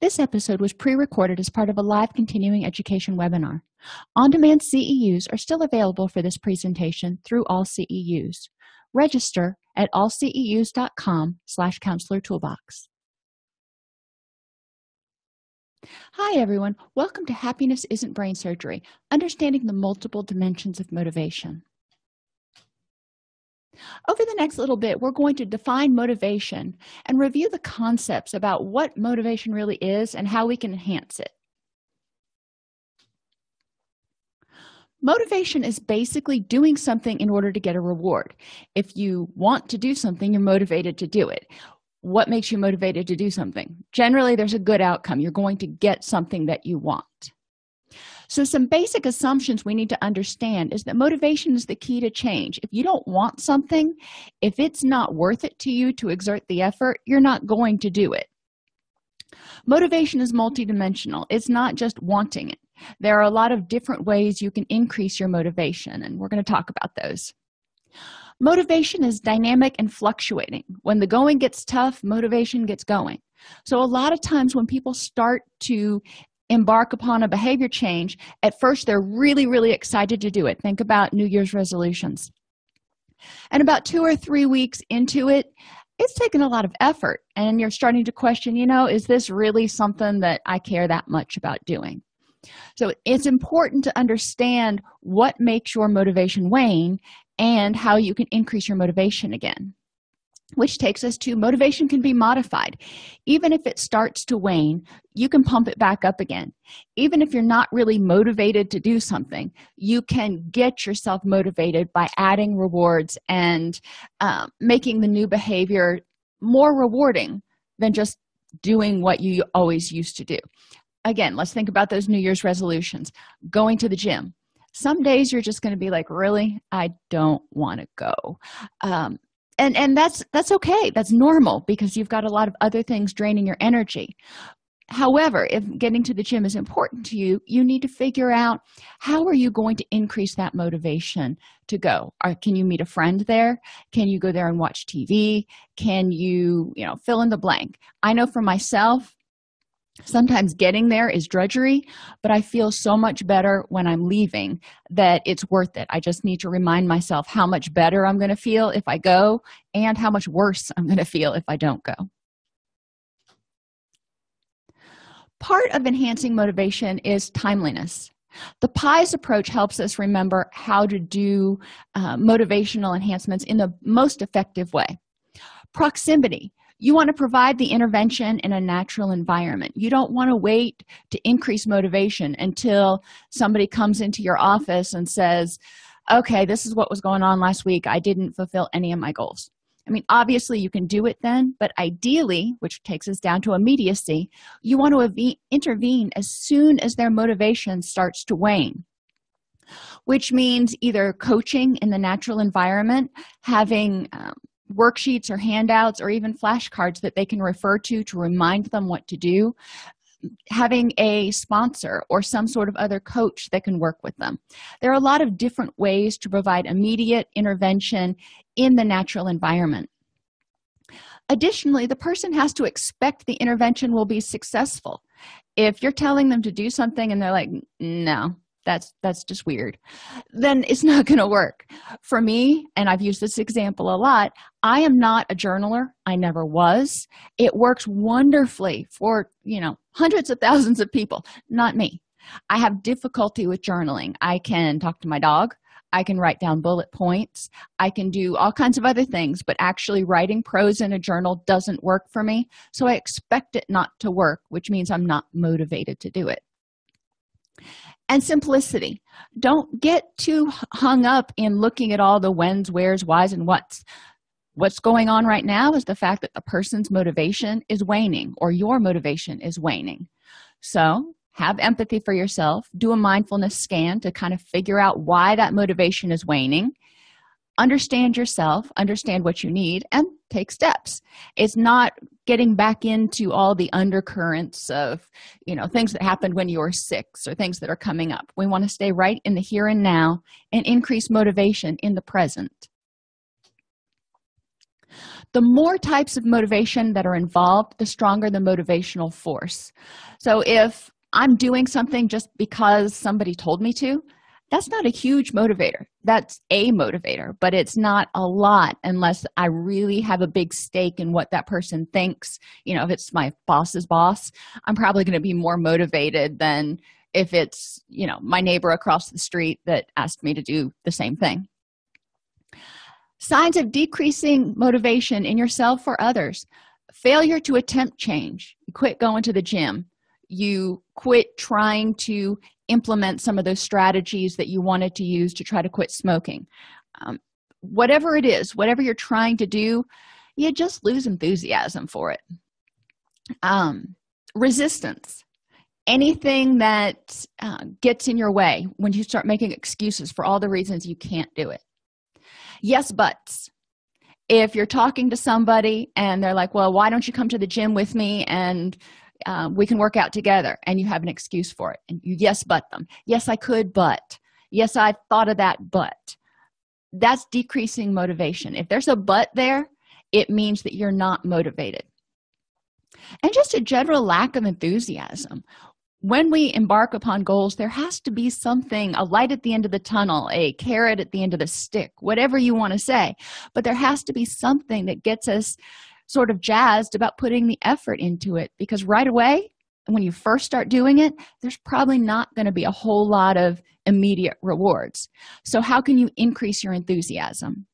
This episode was pre-recorded as part of a live continuing education webinar. On-demand CEUs are still available for this presentation through AllCEUs. Register at allceus.com slash counselor toolbox. Hi, everyone. Welcome to Happiness Isn't Brain Surgery, Understanding the Multiple Dimensions of Motivation. Over the next little bit, we're going to define motivation and review the concepts about what motivation really is and how we can enhance it. Motivation is basically doing something in order to get a reward. If you want to do something, you're motivated to do it. What makes you motivated to do something? Generally, there's a good outcome. You're going to get something that you want. So, some basic assumptions we need to understand is that motivation is the key to change. If you don't want something, if it's not worth it to you to exert the effort, you're not going to do it. Motivation is multidimensional, it's not just wanting it. There are a lot of different ways you can increase your motivation, and we're going to talk about those. Motivation is dynamic and fluctuating. When the going gets tough, motivation gets going. So, a lot of times when people start to embark upon a behavior change at first they're really really excited to do it. Think about new year's resolutions. And about two or three weeks into it it's taken a lot of effort and you're starting to question you know is this really something that i care that much about doing? So it's important to understand what makes your motivation wane and how you can increase your motivation again which takes us to motivation can be modified. Even if it starts to wane you can pump it back up again. Even if you're not really motivated to do something you can get yourself motivated by adding rewards and uh, making the new behavior more rewarding than just doing what you always used to do. Again let's think about those new year's resolutions. Going to the gym. Some days you're just going to be like really? I don't want to go. Um, and and that's that's okay. That's normal because you've got a lot of other things draining your energy. However if getting to the gym is important to you you need to figure out how are you going to increase that motivation to go? Or can you meet a friend there? Can you go there and watch tv can you you know fill in the blank? I know for myself sometimes getting there is drudgery but i feel so much better when i'm leaving that it's worth it. I just need to remind myself how much better i'm going to feel if i go and how much worse i'm going to feel if i don't go. Part of enhancing motivation is timeliness. The pies approach helps us remember how to do uh, motivational enhancements in the most effective way. Proximity you want to provide the intervention in a natural environment. You don't want to wait to increase motivation until somebody comes into your office and says okay this is what was going on last week. I didn't fulfill any of my goals. I mean obviously you can do it then but ideally which takes us down to immediacy you want to intervene as soon as their motivation starts to wane which means either coaching in the natural environment having um, worksheets or handouts or even flashcards that they can refer to to remind them what to do having a sponsor or some sort of other coach that can work with them. There are a lot of different ways to provide immediate intervention in the natural environment. Additionally the person has to expect the intervention will be successful. If you're telling them to do something and they're like no that's that's just weird. Then it's not going to work. For me and i've used this example a lot i am not a journaler. I never was. It works wonderfully for you know hundreds of thousands of people not me. I have difficulty with journaling. I can talk to my dog. I can write down bullet points. I can do all kinds of other things but actually writing prose in a journal doesn't work for me. So i expect it not to work which means i'm not motivated to do it and simplicity. Don't get too hung up in looking at all the whens wheres whys and whats. What's going on right now is the fact that the person's motivation is waning or your motivation is waning. So have empathy for yourself. Do a mindfulness scan to kind of figure out why that motivation is waning understand yourself understand what you need and take steps. It's not getting back into all the undercurrents of you know things that happened when you were six or things that are coming up. We want to stay right in the here and now and increase motivation in the present. The more types of motivation that are involved the stronger the motivational force. So if i'm doing something just because somebody told me to that's not a huge motivator. That's a motivator but it's not a lot unless i really have a big stake in what that person thinks. You know if it's my boss's boss i'm probably going to be more motivated than if it's you know my neighbor across the street that asked me to do the same thing. Signs of decreasing motivation in yourself or others. Failure to attempt change. You quit going to the gym. You quit trying to implement some of those strategies that you wanted to use to try to quit smoking. Um, whatever it is whatever you're trying to do you just lose enthusiasm for it. Um, resistance. Anything that uh, gets in your way when you start making excuses for all the reasons you can't do it. Yes buts. If you're talking to somebody and they're like well why don't you come to the gym with me and uh, we can work out together and you have an excuse for it. And you yes but them. Yes i could but. Yes i thought of that but. That's decreasing motivation. If there's a but there it means that you're not motivated. And just a general lack of enthusiasm. When we embark upon goals there has to be something a light at the end of the tunnel a carrot at the end of the stick whatever you want to say. But there has to be something that gets us sort of jazzed about putting the effort into it because right away when you first start doing it there's probably not going to be a whole lot of immediate rewards. So how can you increase your enthusiasm?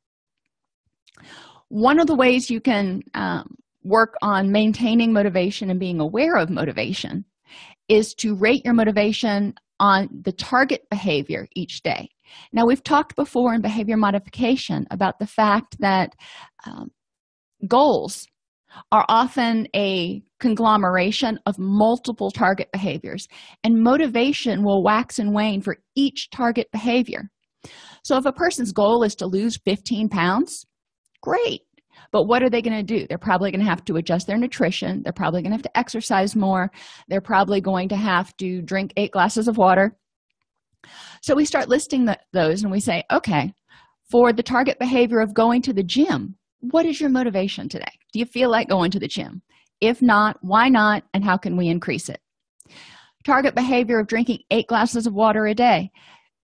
One of the ways you can um, work on maintaining motivation and being aware of motivation is to rate your motivation on the target behavior each day. Now we've talked before in behavior modification about the fact that um, goals are often a conglomeration of multiple target behaviors and motivation will wax and wane for each target behavior. So if a person's goal is to lose 15 pounds great. But what are they going to do? They're probably going to have to adjust their nutrition. They're probably going to have to exercise more. They're probably going to have to drink eight glasses of water. So we start listing the, those and we say okay for the target behavior of going to the gym what is your motivation today? Do you feel like going to the gym? If not why not and how can we increase it? Target behavior of drinking eight glasses of water a day.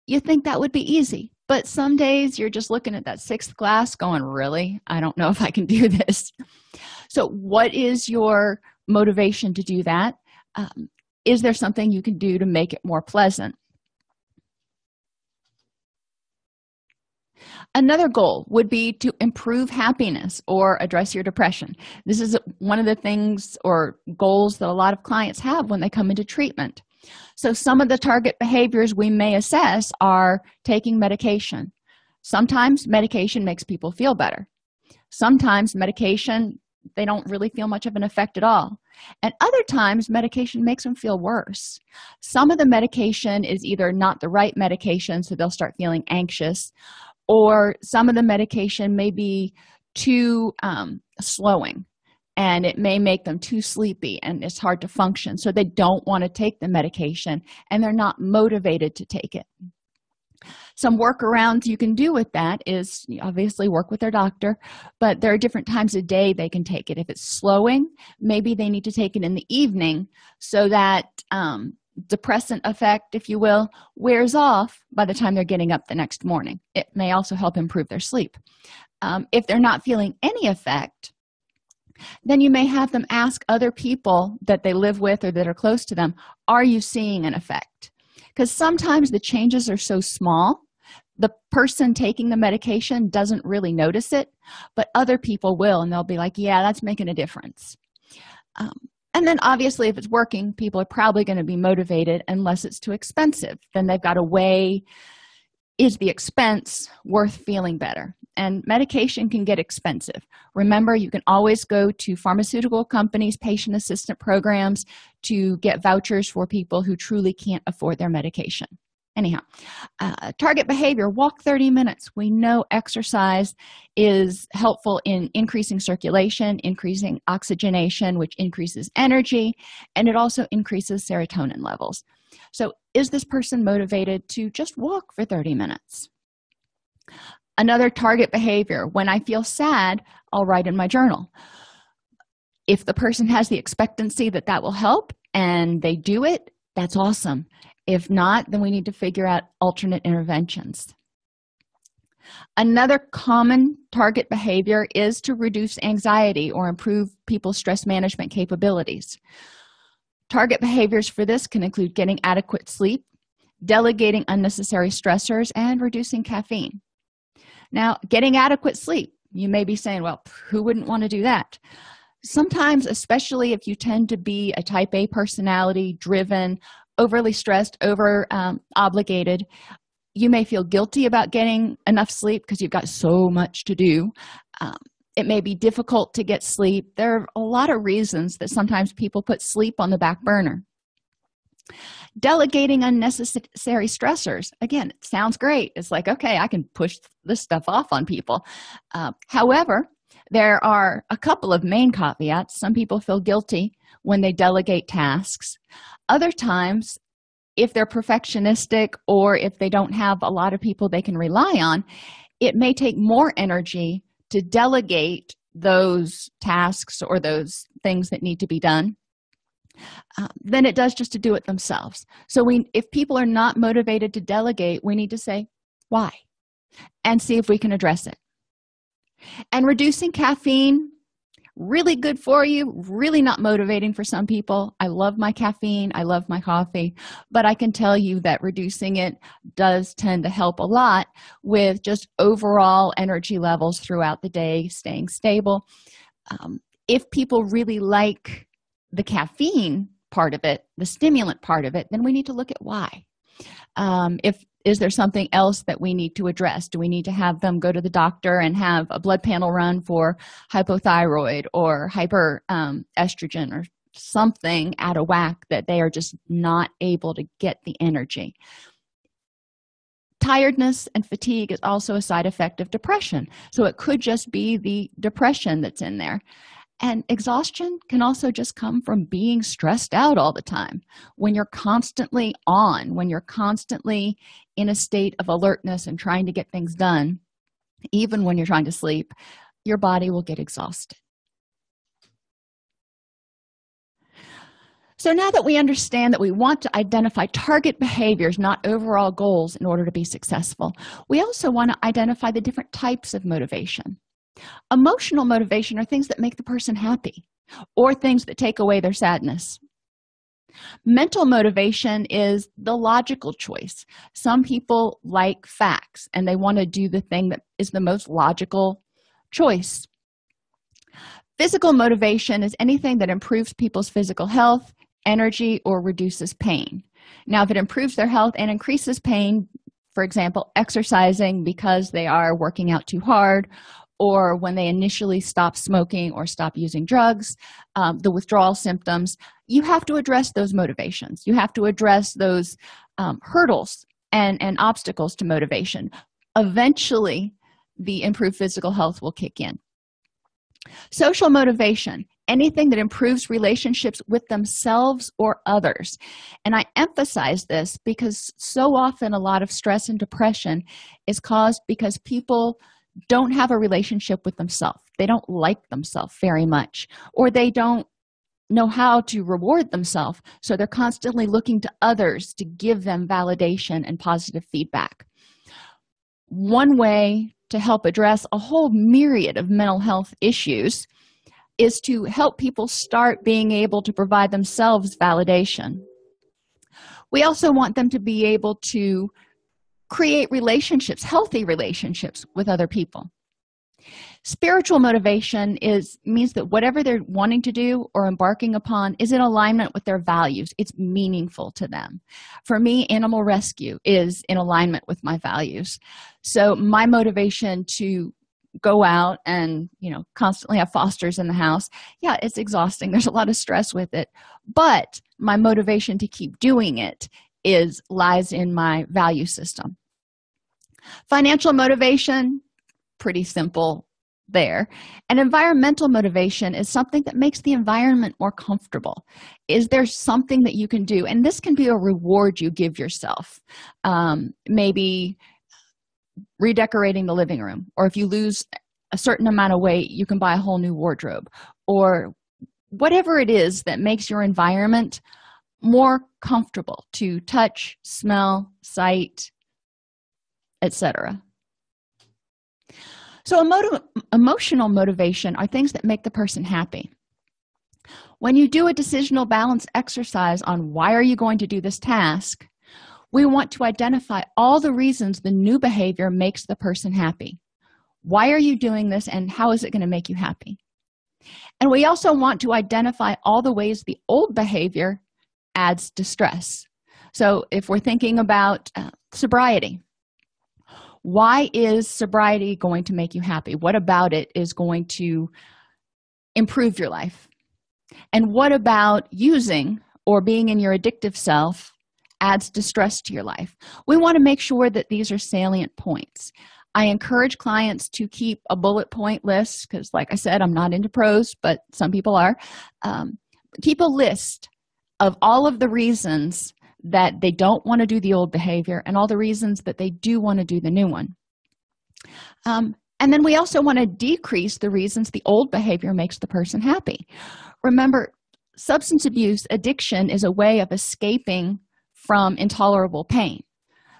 You think that would be easy but some days you're just looking at that sixth glass going really? I don't know if i can do this. So what is your motivation to do that? Um, is there something you can do to make it more pleasant another goal would be to improve happiness or address your depression. This is one of the things or goals that a lot of clients have when they come into treatment. So some of the target behaviors we may assess are taking medication. Sometimes medication makes people feel better. Sometimes medication they don't really feel much of an effect at all. And other times medication makes them feel worse. Some of the medication is either not the right medication so they'll start feeling anxious or some of the medication may be too um, slowing and it may make them too sleepy and it's hard to function. So they don't want to take the medication and they're not motivated to take it. Some workarounds you can do with that is obviously work with their doctor but there are different times of day they can take it. If it's slowing maybe they need to take it in the evening so that um, depressant effect if you will wears off by the time they're getting up the next morning. It may also help improve their sleep. Um, if they're not feeling any effect then you may have them ask other people that they live with or that are close to them are you seeing an effect? Because sometimes the changes are so small the person taking the medication doesn't really notice it but other people will and they'll be like yeah that's making a difference. Um, and then obviously if it's working people are probably going to be motivated unless it's too expensive. Then they've got to weigh is the expense worth feeling better? And medication can get expensive. Remember you can always go to pharmaceutical companies patient assistant programs to get vouchers for people who truly can't afford their medication anyhow uh, target behavior walk 30 minutes. We know exercise is helpful in increasing circulation increasing oxygenation which increases energy and it also increases serotonin levels. So is this person motivated to just walk for 30 minutes? Another target behavior when i feel sad i'll write in my journal. If the person has the expectancy that that will help and they do it that's awesome if not then we need to figure out alternate interventions. Another common target behavior is to reduce anxiety or improve people's stress management capabilities. Target behaviors for this can include getting adequate sleep delegating unnecessary stressors and reducing caffeine. Now getting adequate sleep you may be saying well who wouldn't want to do that? Sometimes especially if you tend to be a type a personality driven overly stressed over um, obligated you may feel guilty about getting enough sleep because you've got so much to do. Um, it may be difficult to get sleep. There are a lot of reasons that sometimes people put sleep on the back burner. Delegating unnecessary stressors. Again it sounds great. It's like okay i can push this stuff off on people. Uh, however there are a couple of main caveats. Some people feel guilty when they delegate tasks. Other times if they're perfectionistic or if they don't have a lot of people they can rely on it may take more energy to delegate those tasks or those things that need to be done uh, than it does just to do it themselves. So we if people are not motivated to delegate we need to say why? and see if we can address it. And reducing caffeine really good for you really not motivating for some people. I love my caffeine i love my coffee but i can tell you that reducing it does tend to help a lot with just overall energy levels throughout the day staying stable. Um, if people really like the caffeine part of it the stimulant part of it then we need to look at why. Um, if is there something else that we need to address? Do we need to have them go to the doctor and have a blood panel run for hypothyroid or hyper um, estrogen or something out of whack that they are just not able to get the energy? Tiredness and fatigue is also a side effect of depression. So it could just be the depression that's in there and exhaustion can also just come from being stressed out all the time. When you're constantly on when you're constantly in a state of alertness and trying to get things done even when you're trying to sleep your body will get exhausted. So now that we understand that we want to identify target behaviors not overall goals in order to be successful we also want to identify the different types of motivation emotional motivation are things that make the person happy or things that take away their sadness. Mental motivation is the logical choice. Some people like facts and they want to do the thing that is the most logical choice. Physical motivation is anything that improves people's physical health energy or reduces pain. Now if it improves their health and increases pain for example exercising because they are working out too hard or when they initially stop smoking or stop using drugs um, the withdrawal symptoms you have to address those motivations. You have to address those um, hurdles and and obstacles to motivation. Eventually the improved physical health will kick in. Social motivation anything that improves relationships with themselves or others. And i emphasize this because so often a lot of stress and depression is caused because people don't have a relationship with themselves. They don't like themselves very much or they don't know how to reward themselves. So they're constantly looking to others to give them validation and positive feedback. One way to help address a whole myriad of mental health issues is to help people start being able to provide themselves validation. We also want them to be able to create relationships healthy relationships with other people. Spiritual motivation is means that whatever they're wanting to do or embarking upon is in alignment with their values. It's meaningful to them. For me animal rescue is in alignment with my values. So my motivation to go out and you know constantly have fosters in the house yeah it's exhausting. There's a lot of stress with it. But my motivation to keep doing it is lies in my value system. Financial motivation pretty simple there. And environmental motivation is something that makes the environment more comfortable. Is there something that you can do? And this can be a reward you give yourself. Um, maybe redecorating the living room or if you lose a certain amount of weight you can buy a whole new wardrobe or whatever it is that makes your environment more comfortable to touch smell sight etc so emo emotional motivation are things that make the person happy. When you do a decisional balance exercise on why are you going to do this task we want to identify all the reasons the new behavior makes the person happy. Why are you doing this and how is it going to make you happy? And we also want to identify all the ways the old behavior adds distress. So if we're thinking about uh, sobriety why is sobriety going to make you happy? What about it is going to improve your life? And what about using or being in your addictive self adds distress to your life? We want to make sure that these are salient points. I encourage clients to keep a bullet point list because like i said i'm not into prose but some people are. Um, keep a list of all of the reasons that they don't want to do the old behavior and all the reasons that they do want to do the new one. Um, and then we also want to decrease the reasons the old behavior makes the person happy. Remember substance abuse addiction is a way of escaping from intolerable pain.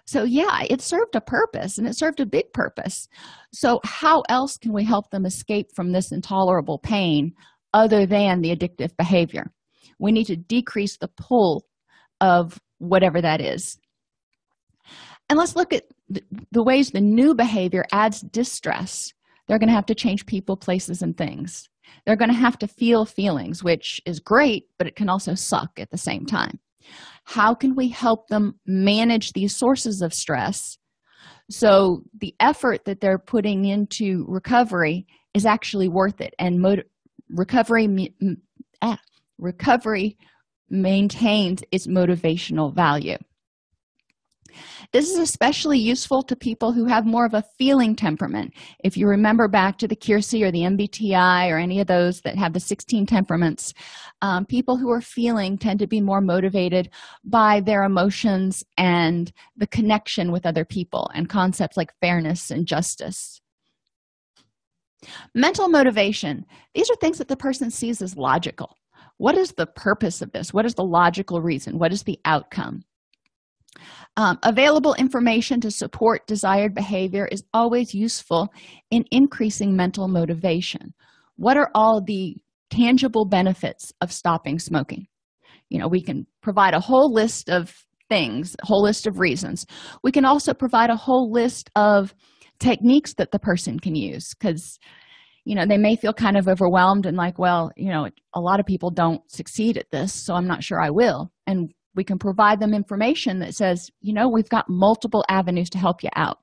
So yeah it served a purpose and it served a big purpose. So how else can we help them escape from this intolerable pain other than the addictive behavior we need to decrease the pull of whatever that is. And let's look at the ways the new behavior adds distress. They're going to have to change people places and things. They're going to have to feel feelings which is great but it can also suck at the same time. How can we help them manage these sources of stress? So the effort that they're putting into recovery is actually worth it and recovery ah, recovery maintains its motivational value. This is especially useful to people who have more of a feeling temperament. If you remember back to the Keirsey or the mbti or any of those that have the 16 temperaments um, people who are feeling tend to be more motivated by their emotions and the connection with other people and concepts like fairness and justice. Mental motivation. These are things that the person sees as logical what is the purpose of this? What is the logical reason? What is the outcome? Um, available information to support desired behavior is always useful in increasing mental motivation. What are all the tangible benefits of stopping smoking? You know we can provide a whole list of things a whole list of reasons. We can also provide a whole list of techniques that the person can use because you know they may feel kind of overwhelmed and like well you know a lot of people don't succeed at this so i'm not sure i will. And we can provide them information that says you know we've got multiple avenues to help you out.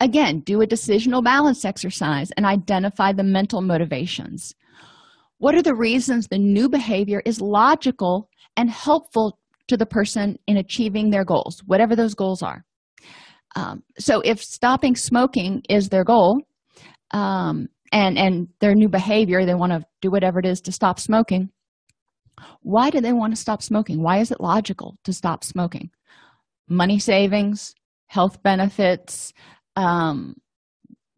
Again do a decisional balance exercise and identify the mental motivations. What are the reasons the new behavior is logical and helpful to the person in achieving their goals whatever those goals are? Um, so if stopping smoking is their goal um, and and their new behavior they want to do whatever it is to stop smoking. Why do they want to stop smoking? Why is it logical to stop smoking? Money savings health benefits um,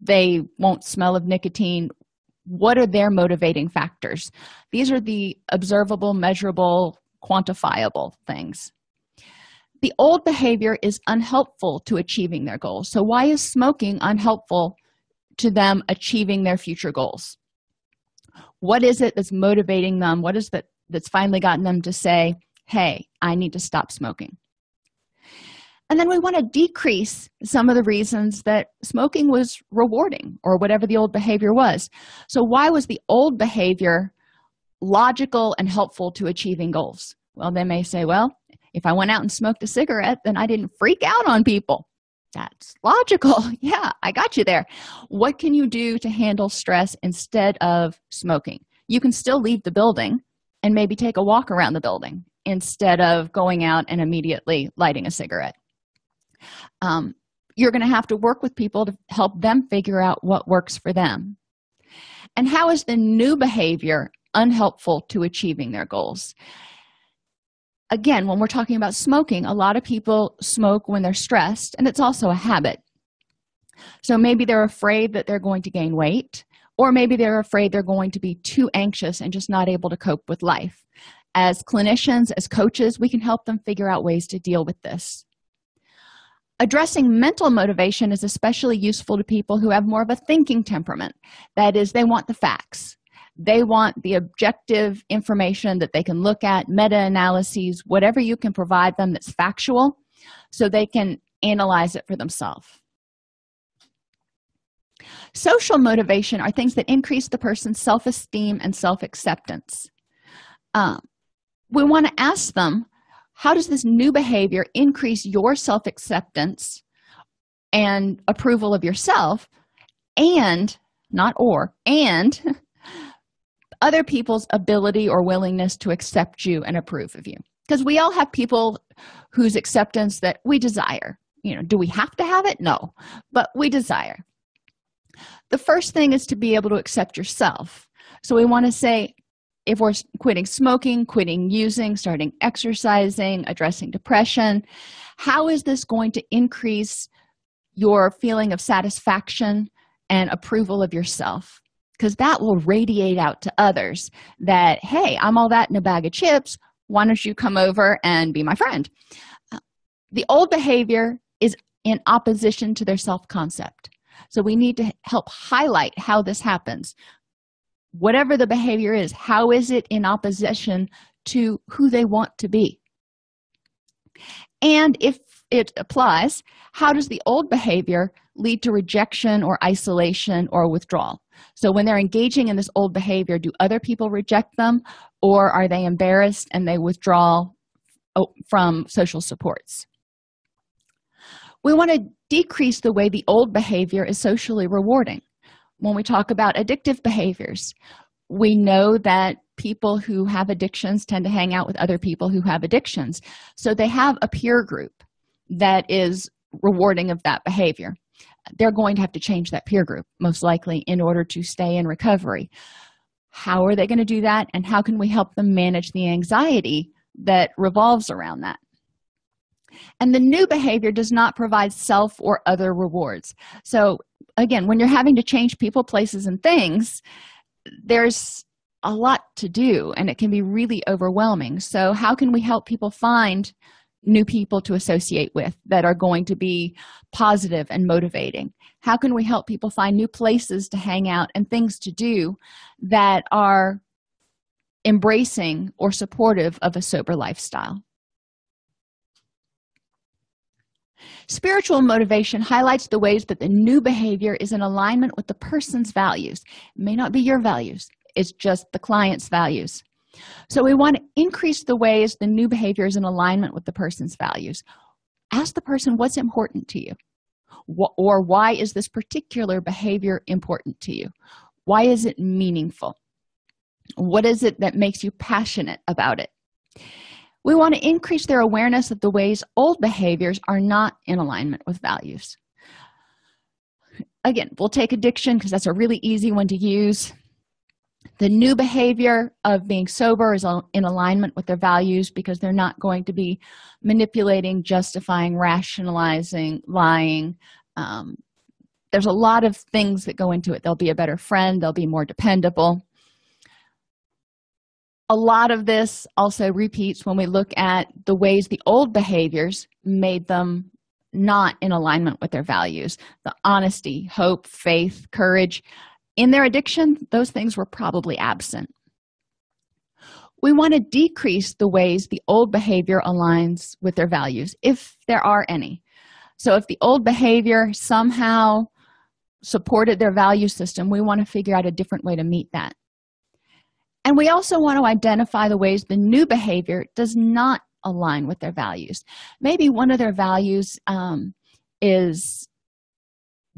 they won't smell of nicotine. What are their motivating factors? These are the observable measurable quantifiable things. The old behavior is unhelpful to achieving their goals. So why is smoking unhelpful to them achieving their future goals. What is it that's motivating them? What is that that's finally gotten them to say hey i need to stop smoking. And then we want to decrease some of the reasons that smoking was rewarding or whatever the old behavior was. So why was the old behavior logical and helpful to achieving goals? Well they may say well if i went out and smoked a cigarette then i didn't freak out on people that's logical. Yeah i got you there. What can you do to handle stress instead of smoking? You can still leave the building and maybe take a walk around the building instead of going out and immediately lighting a cigarette. Um, you're going to have to work with people to help them figure out what works for them. And how is the new behavior unhelpful to achieving their goals again when we're talking about smoking a lot of people smoke when they're stressed and it's also a habit. So maybe they're afraid that they're going to gain weight or maybe they're afraid they're going to be too anxious and just not able to cope with life. As clinicians as coaches we can help them figure out ways to deal with this. Addressing mental motivation is especially useful to people who have more of a thinking temperament. That is they want the facts they want the objective information that they can look at meta-analyses whatever you can provide them that's factual so they can analyze it for themselves. Social motivation are things that increase the person's self-esteem and self-acceptance. Um, we want to ask them how does this new behavior increase your self-acceptance and approval of yourself and not or and other people's ability or willingness to accept you and approve of you. Because we all have people whose acceptance that we desire. You know do we have to have it? No but we desire. The first thing is to be able to accept yourself. So we want to say if we're quitting smoking quitting using starting exercising addressing depression how is this going to increase your feeling of satisfaction and approval of yourself because that will radiate out to others that hey i'm all that in a bag of chips. Why don't you come over and be my friend? Uh, the old behavior is in opposition to their self-concept. So we need to help highlight how this happens. Whatever the behavior is how is it in opposition to who they want to be? And if it applies how does the old behavior lead to rejection or isolation or withdrawal? So when they're engaging in this old behavior do other people reject them or are they embarrassed and they withdraw from social supports? We want to decrease the way the old behavior is socially rewarding. When we talk about addictive behaviors we know that people who have addictions tend to hang out with other people who have addictions. So they have a peer group that is rewarding of that behavior. They're going to have to change that peer group most likely in order to stay in recovery. How are they going to do that and how can we help them manage the anxiety that revolves around that? And the new behavior does not provide self or other rewards. So again when you're having to change people places and things there's a lot to do and it can be really overwhelming. So how can we help people find new people to associate with that are going to be positive and motivating? How can we help people find new places to hang out and things to do that are embracing or supportive of a sober lifestyle? Spiritual motivation highlights the ways that the new behavior is in alignment with the person's values. It may not be your values. It's just the client's values so we want to increase the ways the new behavior is in alignment with the person's values. Ask the person what's important to you. Or why is this particular behavior important to you? Why is it meaningful? What is it that makes you passionate about it? We want to increase their awareness of the ways old behaviors are not in alignment with values. Again we'll take addiction because that's a really easy one to use the new behavior of being sober is in alignment with their values because they're not going to be manipulating justifying rationalizing lying. Um, there's a lot of things that go into it. They'll be a better friend. They'll be more dependable. A lot of this also repeats when we look at the ways the old behaviors made them not in alignment with their values. The honesty hope faith courage in their addiction those things were probably absent. We want to decrease the ways the old behavior aligns with their values if there are any. So if the old behavior somehow supported their value system we want to figure out a different way to meet that. And we also want to identify the ways the new behavior does not align with their values. Maybe one of their values um, is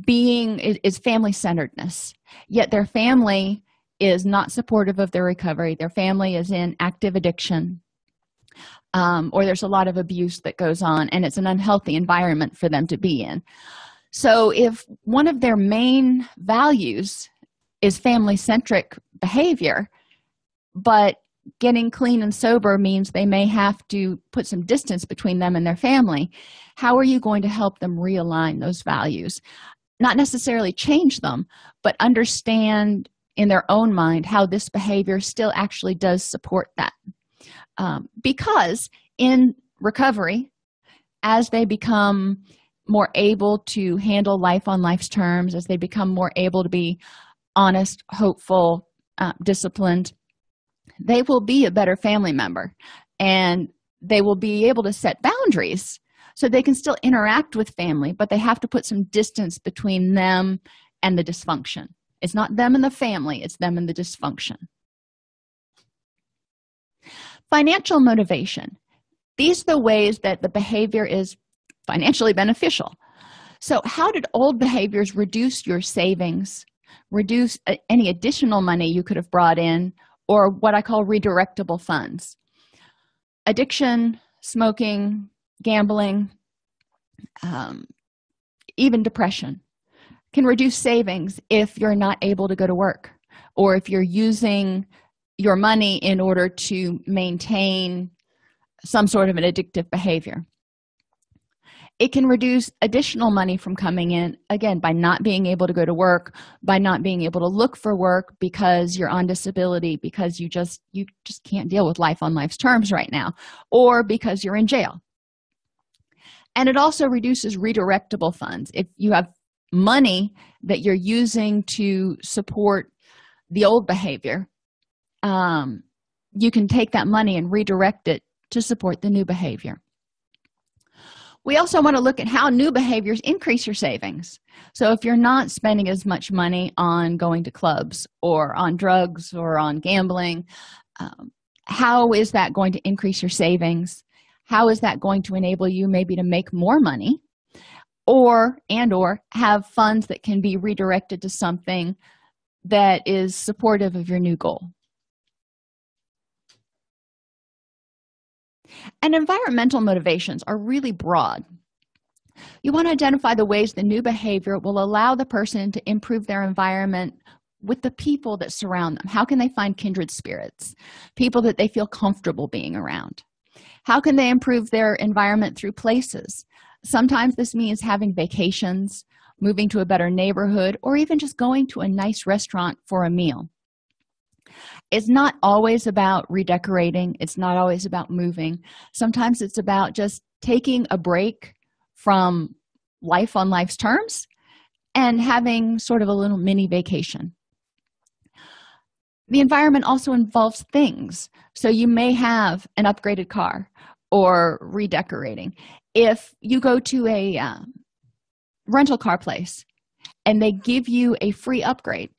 being is family-centeredness. Yet their family is not supportive of their recovery. Their family is in active addiction um, or there's a lot of abuse that goes on and it's an unhealthy environment for them to be in. So if one of their main values is family-centric behavior but getting clean and sober means they may have to put some distance between them and their family how are you going to help them realign those values not necessarily change them but understand in their own mind how this behavior still actually does support that. Um, because in recovery as they become more able to handle life on life's terms as they become more able to be honest hopeful uh, disciplined they will be a better family member. And they will be able to set boundaries so they can still interact with family but they have to put some distance between them and the dysfunction. It's not them and the family it's them and the dysfunction. Financial motivation. These are the ways that the behavior is financially beneficial. So how did old behaviors reduce your savings reduce uh, any additional money you could have brought in or what i call redirectable funds? Addiction smoking gambling um, even depression can reduce savings if you're not able to go to work or if you're using your money in order to maintain some sort of an addictive behavior. It can reduce additional money from coming in again by not being able to go to work by not being able to look for work because you're on disability because you just you just can't deal with life on life's terms right now or because you're in jail and it also reduces redirectable funds. If you have money that you're using to support the old behavior um, you can take that money and redirect it to support the new behavior. We also want to look at how new behaviors increase your savings. So if you're not spending as much money on going to clubs or on drugs or on gambling um, how is that going to increase your savings how is that going to enable you maybe to make more money or and or have funds that can be redirected to something that is supportive of your new goal? And environmental motivations are really broad. You want to identify the ways the new behavior will allow the person to improve their environment with the people that surround them. How can they find kindred spirits? People that they feel comfortable being around how can they improve their environment through places? Sometimes this means having vacations moving to a better neighborhood or even just going to a nice restaurant for a meal. It's not always about redecorating. It's not always about moving. Sometimes it's about just taking a break from life on life's terms and having sort of a little mini vacation the environment also involves things. So you may have an upgraded car or redecorating. If you go to a um, rental car place and they give you a free upgrade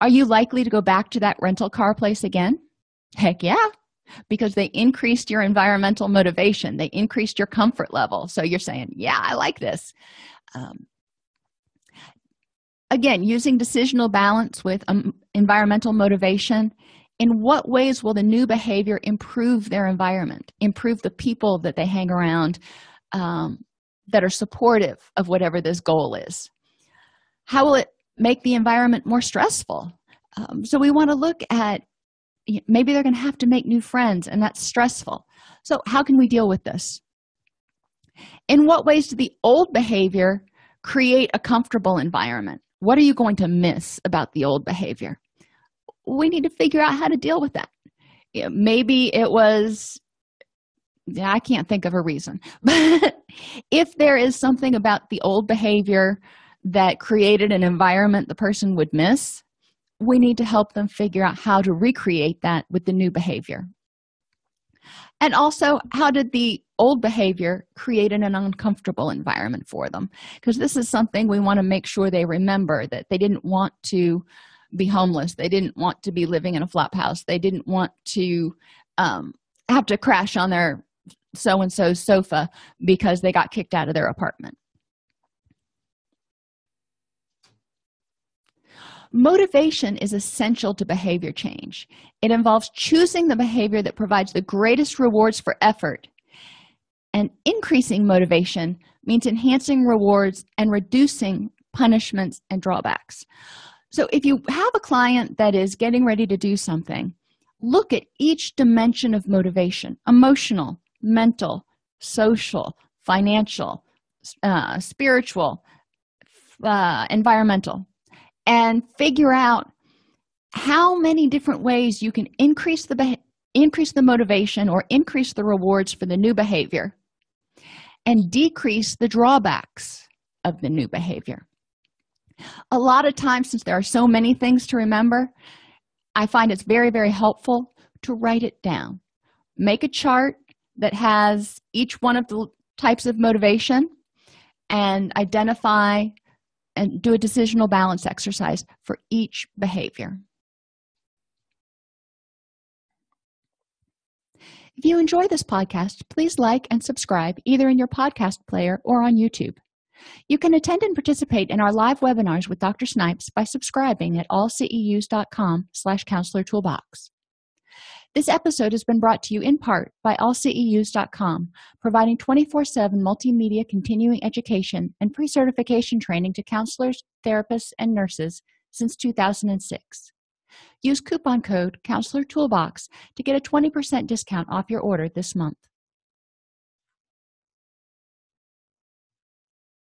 are you likely to go back to that rental car place again? Heck yeah because they increased your environmental motivation. They increased your comfort level. So you're saying yeah i like this. Um, again using decisional balance with um, environmental motivation in what ways will the new behavior improve their environment improve the people that they hang around um, that are supportive of whatever this goal is? How will it make the environment more stressful? Um, so we want to look at maybe they're going to have to make new friends and that's stressful. So how can we deal with this? In what ways do the old behavior create a comfortable environment what are you going to miss about the old behavior? We need to figure out how to deal with that. Maybe it was yeah, i can't think of a reason. But if there is something about the old behavior that created an environment the person would miss we need to help them figure out how to recreate that with the new behavior. And also how did the old behavior create an uncomfortable environment for them. Because this is something we want to make sure they remember that they didn't want to be homeless they didn't want to be living in a flop house they didn't want to um, have to crash on their so and so's sofa because they got kicked out of their apartment. Motivation is essential to behavior change. It involves choosing the behavior that provides the greatest rewards for effort and increasing motivation means enhancing rewards and reducing punishments and drawbacks. So if you have a client that is getting ready to do something look at each dimension of motivation emotional mental social financial uh, spiritual uh, environmental and figure out how many different ways you can increase the increase the motivation or increase the rewards for the new behavior and decrease the drawbacks of the new behavior. A lot of times since there are so many things to remember i find it's very very helpful to write it down. Make a chart that has each one of the types of motivation and identify and do a decisional balance exercise for each behavior if you enjoy this podcast please like and subscribe either in your podcast player or on youtube you can attend and participate in our live webinars with dr snipes by subscribing at allceus.com slash counselor toolbox this episode has been brought to you in part by allceus.com, providing 24-7 multimedia continuing education and pre-certification training to counselors, therapists, and nurses since 2006. Use coupon code Counselor Toolbox to get a 20% discount off your order this month.